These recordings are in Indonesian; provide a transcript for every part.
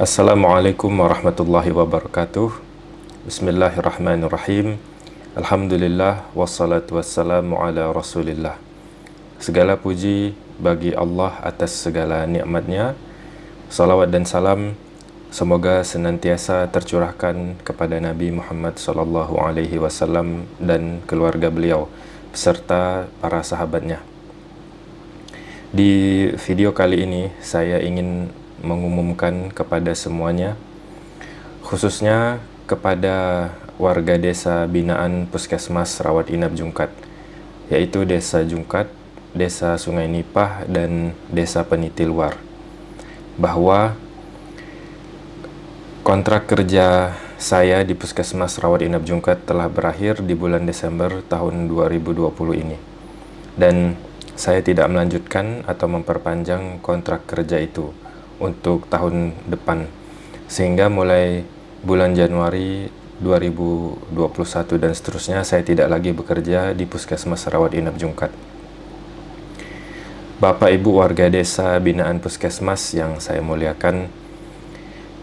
Assalamualaikum warahmatullahi wabarakatuh. Bismillahirrahmanirrahim. Alhamdulillah Wassalatu wassalamu ala rasulillah. Segala puji bagi Allah atas segala nikmatnya. Salawat dan salam Semoga senantiasa tercurahkan kepada Nabi Muhammad wasallam dan keluarga beliau beserta para sahabatnya. Di video kali ini saya ingin mengumumkan kepada semuanya khususnya kepada warga desa binaan Puskesmas Rawat Inap Jungkat yaitu Desa Jungkat, Desa Sungai Nipah dan Desa Peniti Luar bahwa Kontrak kerja saya di Puskesmas Rawat Inap Jungkat telah berakhir di bulan Desember tahun 2020 ini. Dan saya tidak melanjutkan atau memperpanjang kontrak kerja itu untuk tahun depan. Sehingga mulai bulan Januari 2021 dan seterusnya saya tidak lagi bekerja di Puskesmas Rawat Inap Jungkat. Bapak Ibu warga desa binaan Puskesmas yang saya muliakan,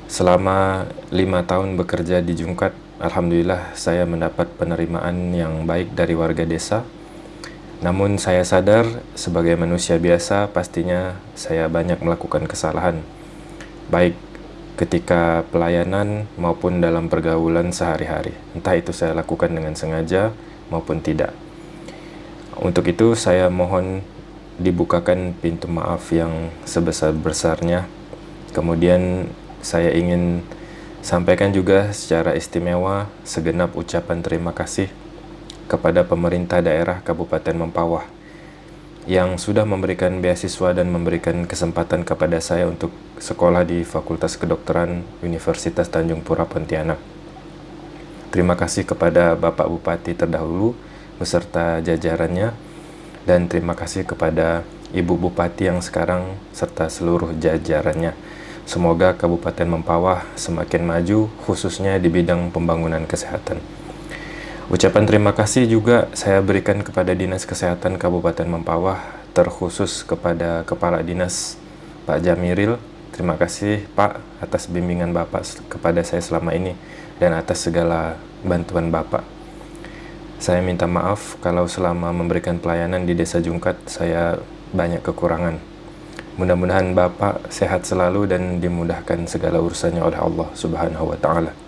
Selama lima tahun bekerja di Jungkat, Alhamdulillah saya mendapat penerimaan yang baik dari warga desa. Namun saya sadar sebagai manusia biasa pastinya saya banyak melakukan kesalahan. Baik ketika pelayanan maupun dalam pergaulan sehari-hari. Entah itu saya lakukan dengan sengaja maupun tidak. Untuk itu saya mohon dibukakan pintu maaf yang sebesar-besarnya. Kemudian saya ingin sampaikan juga secara istimewa segenap ucapan terima kasih kepada pemerintah daerah Kabupaten Mempawah yang sudah memberikan beasiswa dan memberikan kesempatan kepada saya untuk sekolah di Fakultas Kedokteran Universitas Tanjung Pura Pontianak. Terima kasih kepada Bapak Bupati terdahulu beserta jajarannya dan terima kasih kepada Ibu Bupati yang sekarang serta seluruh jajarannya. Semoga Kabupaten Mempawah semakin maju khususnya di bidang pembangunan kesehatan. Ucapan terima kasih juga saya berikan kepada Dinas Kesehatan Kabupaten Mempawah terkhusus kepada Kepala Dinas Pak Jamiril. Terima kasih Pak atas bimbingan Bapak kepada saya selama ini dan atas segala bantuan Bapak. Saya minta maaf kalau selama memberikan pelayanan di Desa Jungkat saya banyak kekurangan. Mudah-mudahan Bapak sehat selalu dan dimudahkan segala urusannya oleh Allah Subhanahu wa taala.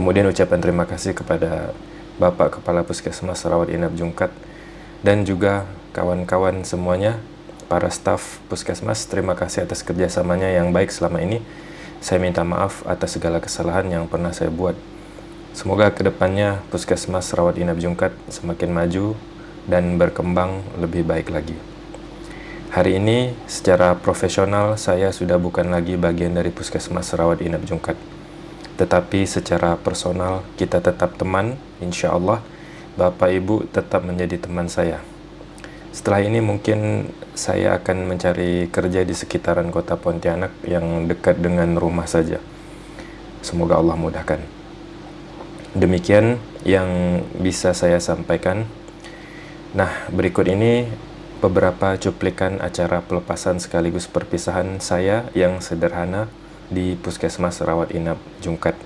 Kemudian ucapan terima kasih kepada Bapak Kepala Puskesmas Rawat Inap Jungkat dan juga kawan-kawan semuanya, para staf Puskesmas, terima kasih atas kerjasamanya yang baik selama ini. Saya minta maaf atas segala kesalahan yang pernah saya buat. Semoga ke depannya Puskesmas Rawat Inap Jungkat semakin maju dan berkembang lebih baik lagi. Hari ini secara profesional saya sudah bukan lagi bagian dari Puskesmas Rawat Inap Jungkat. Tetapi secara personal kita tetap teman, insya Allah Bapak Ibu tetap menjadi teman saya. Setelah ini mungkin saya akan mencari kerja di sekitaran kota Pontianak yang dekat dengan rumah saja. Semoga Allah mudahkan. Demikian yang bisa saya sampaikan. Nah, berikut ini beberapa cuplikan acara pelepasan sekaligus perpisahan saya yang sederhana di Puskesmas Rawat Inap Jungkat.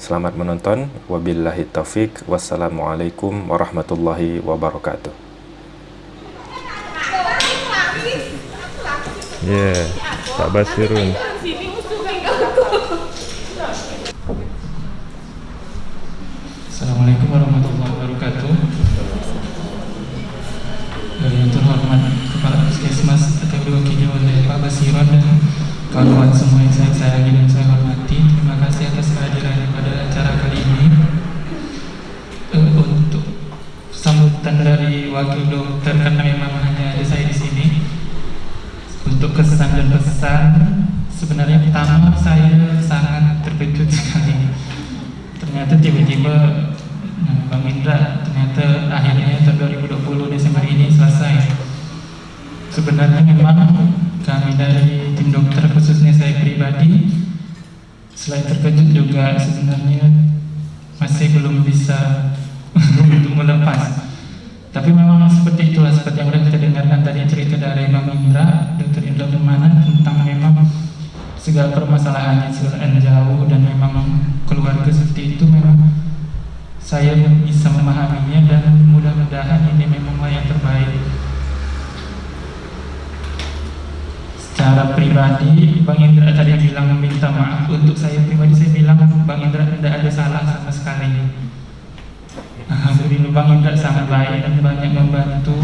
Selamat menonton. Wabillahi taufik. Wassalamualaikum warahmatullahi wabarakatuh. Yeah, Pak Basirun. Assalamualaikum warahmatullahi kawan-kawan semua yang saya sayangi dan saya juga sebenarnya masih belum bisa untuk melepas tapi memang seperti itulah seperti yang sudah kita dengarkan tadi cerita dari Imam Indra, Dr. Indra Permana tentang memang segala permasalahannya sudah jauh dan memang keluarga seperti itu memang saya bisa memahaminya dan mudah-mudahan ini memanglah yang terbaik pribadi Bang Indra tadi bilang minta maaf. Untuk saya pribadi saya bilang Bang Indra tidak ada salah sama sekali. Alhamdulillah Bang Indra sangat baik dan banyak membantu.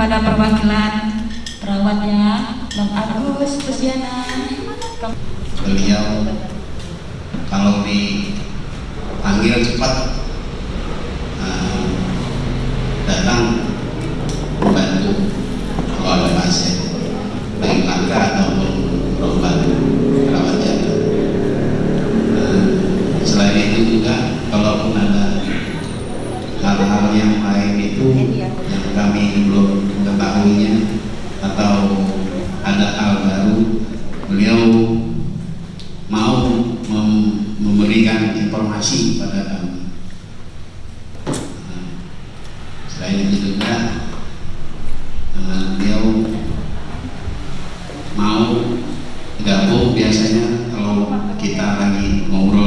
kepada perwakilan perawatnya Bang Agus Pusiana beliau kalau dipanggil cepat uh, datang gabung biasanya kalau kita lagi ngobrol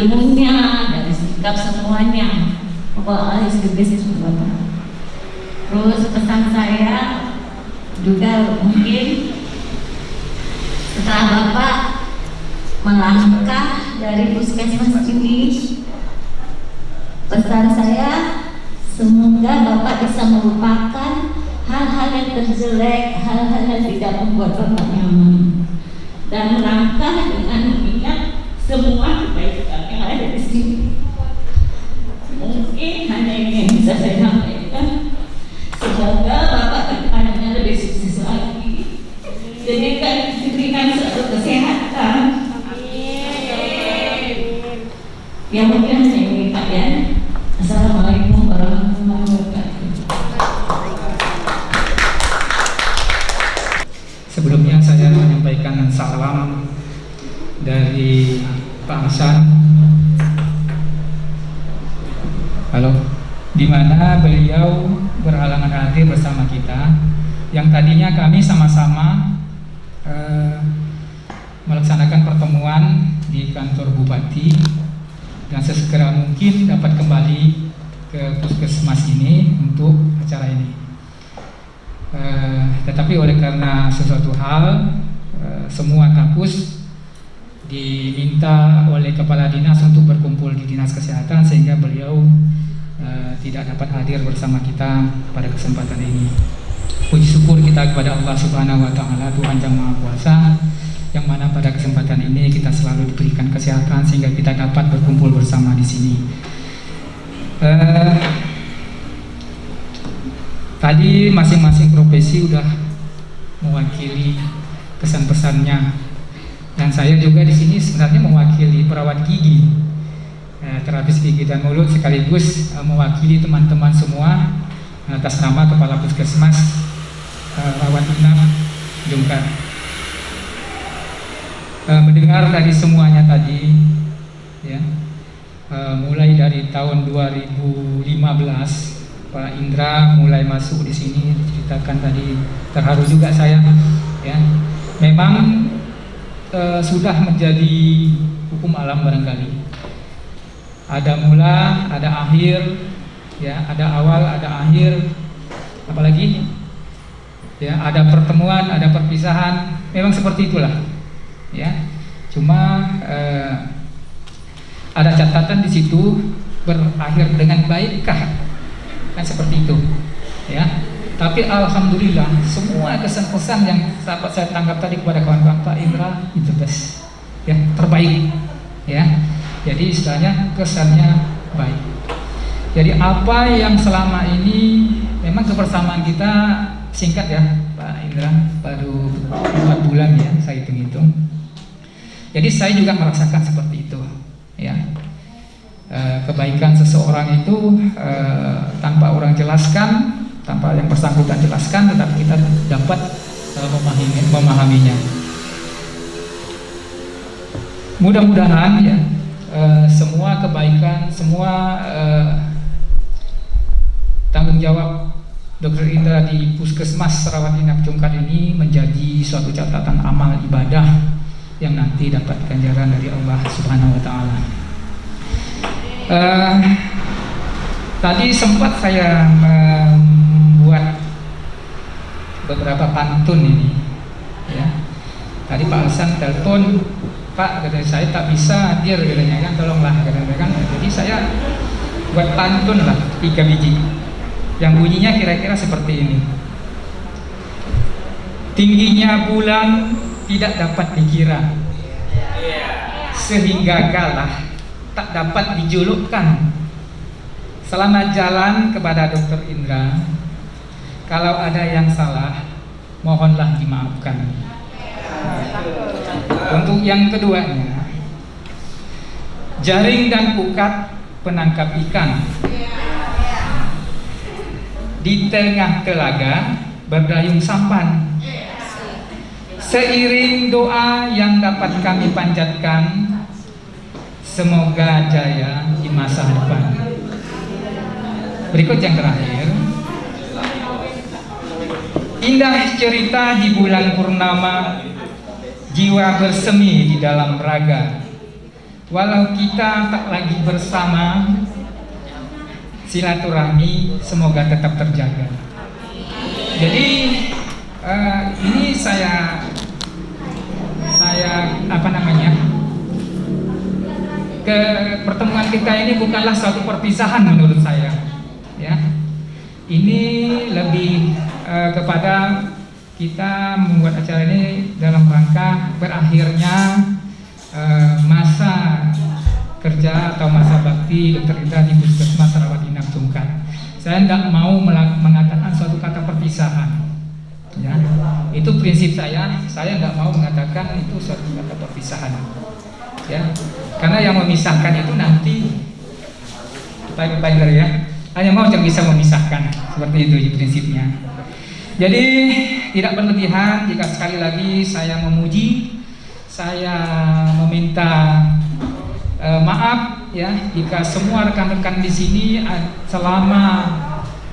ilmunya, dari sikap semuanya. bapak Allah is the best Bapak. Terus pesan saya juga mungkin setelah Bapak melangkah dari puskesmas ini, pesan saya semoga Bapak bisa melupakan hal-hal yang terjelek, hal-hal yang tidak membuat Bapak nyaman dan melangkah dengan niat semua kebaikan jadi diberikan kesehatan. Amin. yang mungkin saya minta ya. Assalamualaikum warahmatullahi wabarakatuh. Sebelumnya saya menyampaikan salam dari Pak Hasan. Halo. Di mana beliau berhalangan hadir bersama kita? Yang tadinya kami sama-sama Dan sesegera mungkin dapat kembali ke puskesmas ini untuk acara ini. Eh, tetapi oleh karena sesuatu hal eh, semua kampus diminta oleh kepala dinas untuk berkumpul di dinas kesehatan sehingga beliau uh, tidak dapat hadir bersama kita pada kesempatan ini. Puji syukur kita kepada Allah Subhanahu wa taala Tuhan Yang Maha Kuasa yang mana pada kesempatan ini kita selalu diberikan kesehatan sehingga kita dapat berkumpul bersama di sini. Uh, tadi masing-masing profesi sudah mewakili pesan-pesannya dan saya juga di sini sebenarnya mewakili perawat gigi, eh, terapis gigi dan mulut sekaligus eh, mewakili teman-teman semua atas nama Kepala Puskesmas eh, Rawat Inap Jungkar. Eh, mendengar dari semuanya tadi, ya, eh, mulai dari tahun 2015 Pak Indra mulai masuk di sini diceritakan tadi terharu juga saya, ya. Memang uh, sudah menjadi hukum alam barangkali. Ada mula, ada akhir, ya, ada awal, ada akhir, apalagi ya, ada pertemuan, ada perpisahan. Memang seperti itulah, ya. Cuma uh, ada catatan di situ berakhir dengan baikkah? Kan seperti itu, ya tapi alhamdulillah semua kesan-kesan yang sahabat saya tangkap tadi kepada kawan-kawan Pak Indra itu best, ya terbaik, ya. Jadi istilahnya kesannya baik. Jadi apa yang selama ini memang kebersamaan kita singkat ya Pak Indra baru empat bulan ya saya hitung-hitung. Jadi saya juga merasakan seperti itu, ya. E, kebaikan seseorang itu e, tanpa orang jelaskan tanpa yang bersangkutan jelaskan tetapi kita dapat uh, memahami, memahaminya mudah-mudahan ya semua kebaikan semua tanggung jawab Dr. Indra di Puskesmas Sarawat Inap Jungkat ini menjadi suatu catatan amal ibadah yang nanti dapat ganjaran dari Allah Subhanahu wa taala. Uh, tadi sempat saya membuat beberapa pantun ini ya. Tadi Pak Hasan telepon Pak katanya saya tak bisa hadir katanya kan tolonglah katanya kan. Jadi saya buat pantun lah tiga biji. Yang bunyinya kira-kira seperti ini. Tingginya bulan tidak dapat dikira sehingga galah tak dapat dijulukkan selamat jalan kepada Dokter Indra kalau ada yang salah, mohonlah dimaafkan. Untuk yang keduanya, jaring dan pukat penangkap ikan. Di tengah telaga berdayung sampan. Seiring doa yang dapat kami panjatkan, semoga jaya di masa depan. Berikut yang terakhir. Indah cerita di bulan purnama Jiwa bersemi di dalam raga Walau kita tak lagi bersama Silaturahmi semoga tetap terjaga Jadi uh, ini saya Saya apa namanya ke pertemuan kita ini bukanlah suatu perpisahan menurut saya ya ini lebih uh, kepada kita membuat acara ini dalam rangka berakhirnya uh, masa kerja atau masa bakti. Indra di Puskesmas Sarawat Inap Tungkat. Saya tidak mau mengatakan prinsip saya. Saya nggak mau mengatakan itu suatu kata perpisahan. Ya, karena yang memisahkan itu nanti Pak ya, hanya mau yang bisa memisahkan seperti itu prinsipnya. Jadi tidak berlebihan jika sekali lagi saya memuji, saya mem meminta eh, maaf ya jika semua rekan-rekan di sini selama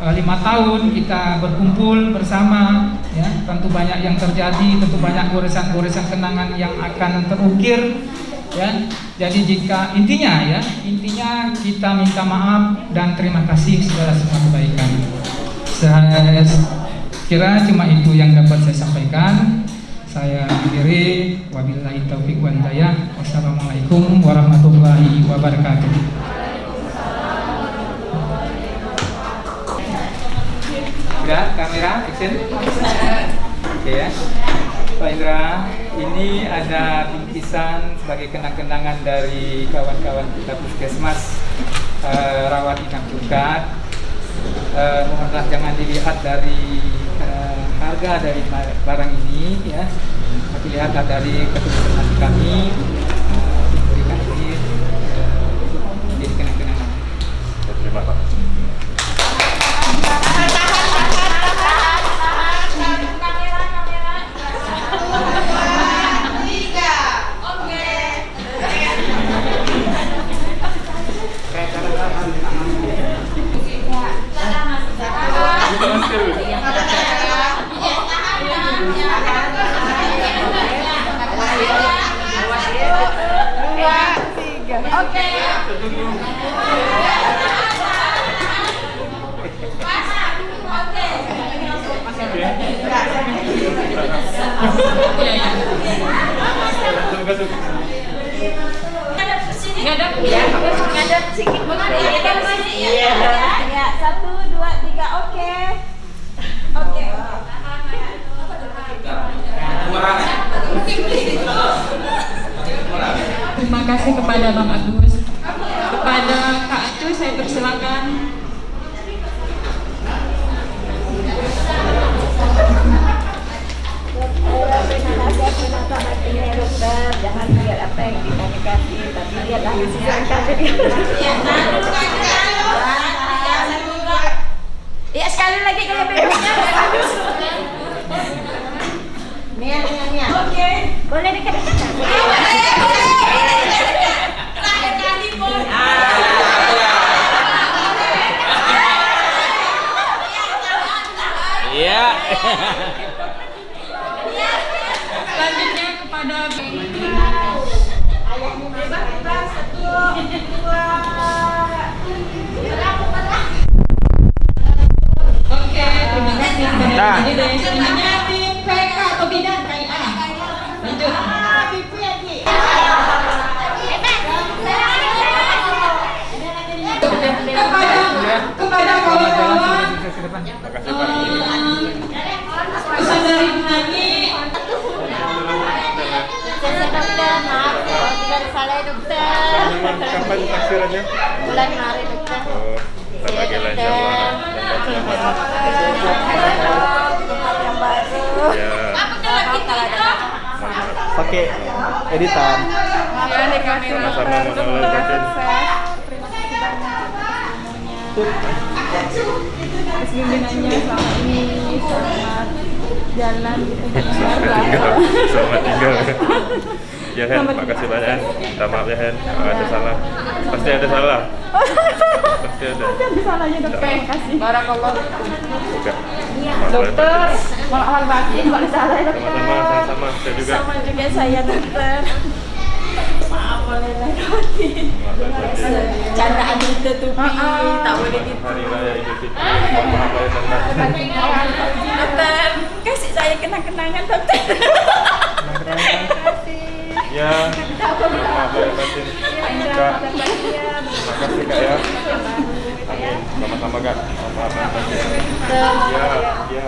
eh, lima tahun kita berkumpul bersama ya tentu banyak yang terjadi tentu banyak goresan-goresan kenangan yang akan terukir ya. Jadi jika intinya ya intinya kita minta maaf dan terima kasih segala semua kebaikan. Saya kira cuma itu yang dapat saya sampaikan. Saya akhiri. Wabillahi taufik wal hidayah. Wassalamualaikum warahmatullahi wabarakatuh Indra, kamera, action. Oke ya. Pak Indra, ini ada bingkisan sebagai kenang-kenangan dari kawan-kawan kita puskesmas eh, rawat inap Jukat. Eh, mohonlah jangan dilihat dari eh, harga dari ba- barang ini ya, tapi lihatlah dari ketulusan kami memberikan ini menjadi kenang-kenangan. Terima kasih. Kita kasih, tapi lihatlah hasil yang kita Ya sekali lagi kayak bebeknya. Mia, Mia, Mia. Oke. Boleh dekat-dekat. Terakhir kali boleh. Selanjutnya dari selanjutnya tim PK atau. Kepada kepada kawan-kawan eh, pesan dari Bu Nani Saya dokter, maaf tidak salah dokter. Kapan taksirannya? Bulan Maret dokter. Oh, yang baru. Ya, pakai editan sama-sama mengenal batin. atas bimbingannya selama ini selamat jalan gitu Selamat tinggal. Selamat tinggal. Ya Hen, makasih banyak. Minta maaf ya Hen, kalau ada salah. Pasti ada salah. Pasti ada. ada salahnya dokter terima kasih barakallah Buka. dokter malah batin kalau salah ya dokter Sama-sama, sama-sama. Saya juga. sama juga saya dokter maaf boleh batin candaan ditutupi, tak boleh di Hari Raya Idul Fitri. Mohon maaf lahir dan batin. Dokter, kasih saya kenang-kenangan dokter. Ya, lahir batin. Kak, makasih Kak ya. Amin. Sama-sama Kak. Lahir batin. Ya,